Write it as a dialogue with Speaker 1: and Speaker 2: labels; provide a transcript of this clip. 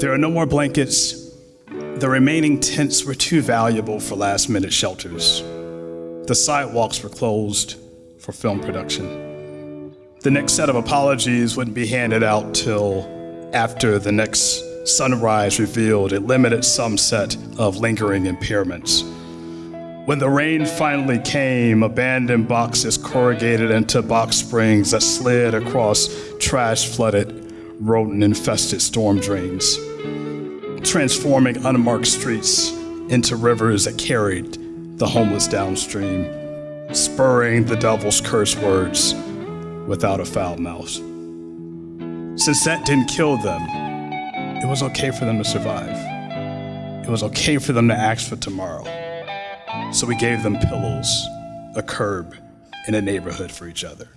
Speaker 1: There are no more blankets. The remaining tents were too valuable for last minute shelters. The sidewalks were closed for film production. The next set of apologies wouldn't be handed out till after the next sunrise revealed a limited sum set of lingering impairments. When the rain finally came, abandoned boxes corrugated into box springs that slid across trash flooded, rodent infested storm drains, transforming unmarked streets into rivers that carried the homeless downstream, spurring the devil's curse words without a foul mouth. Since that didn't kill them, it was okay for them to survive. It was okay for them to ask for tomorrow. So we gave them pillows, a curb, and a neighborhood for each other.